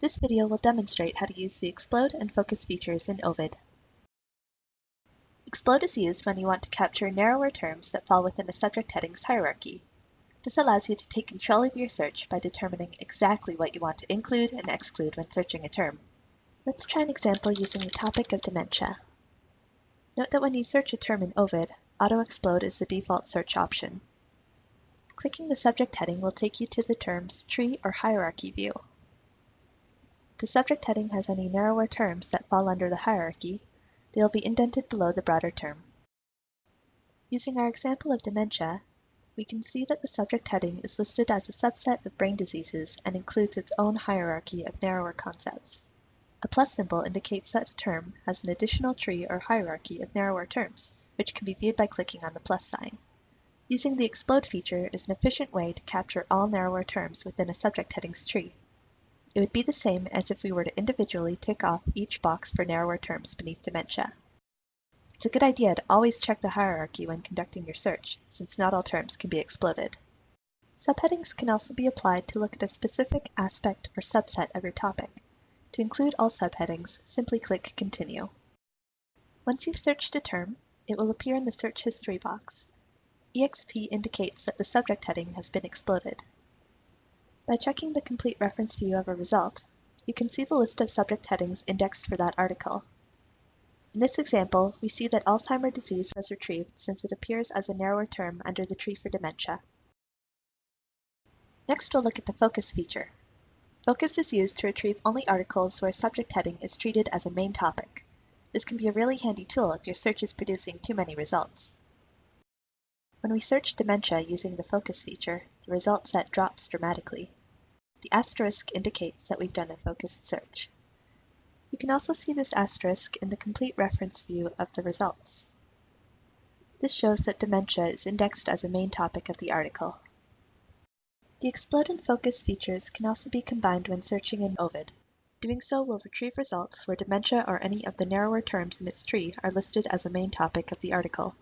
This video will demonstrate how to use the Explode and Focus features in Ovid. Explode is used when you want to capture narrower terms that fall within a subject heading's hierarchy. This allows you to take control of your search by determining exactly what you want to include and exclude when searching a term. Let's try an example using the topic of dementia. Note that when you search a term in Ovid, Auto Explode is the default search option. Clicking the subject heading will take you to the term's tree or hierarchy view. The subject heading has any narrower terms that fall under the hierarchy, they will be indented below the broader term. Using our example of dementia, we can see that the subject heading is listed as a subset of brain diseases and includes its own hierarchy of narrower concepts. A plus symbol indicates that a term has an additional tree or hierarchy of narrower terms, which can be viewed by clicking on the plus sign. Using the Explode feature is an efficient way to capture all narrower terms within a subject heading's tree. It would be the same as if we were to individually tick off each box for narrower terms beneath dementia. It's a good idea to always check the hierarchy when conducting your search, since not all terms can be exploded. Subheadings can also be applied to look at a specific aspect or subset of your topic. To include all subheadings, simply click Continue. Once you've searched a term, it will appear in the Search History box, EXP indicates that the subject heading has been exploded. By checking the complete reference view of a result, you can see the list of subject headings indexed for that article. In this example, we see that Alzheimer's disease was retrieved since it appears as a narrower term under the tree for dementia. Next, we'll look at the Focus feature. Focus is used to retrieve only articles where a subject heading is treated as a main topic. This can be a really handy tool if your search is producing too many results. When we search dementia using the focus feature, the result set drops dramatically. The asterisk indicates that we've done a focused search. You can also see this asterisk in the complete reference view of the results. This shows that dementia is indexed as a main topic of the article. The explode and focus features can also be combined when searching in Ovid. Doing so will retrieve results where dementia or any of the narrower terms in its tree are listed as a main topic of the article.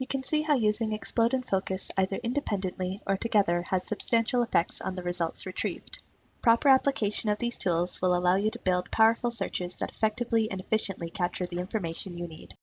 You can see how using Explode and Focus either independently or together has substantial effects on the results retrieved. Proper application of these tools will allow you to build powerful searches that effectively and efficiently capture the information you need.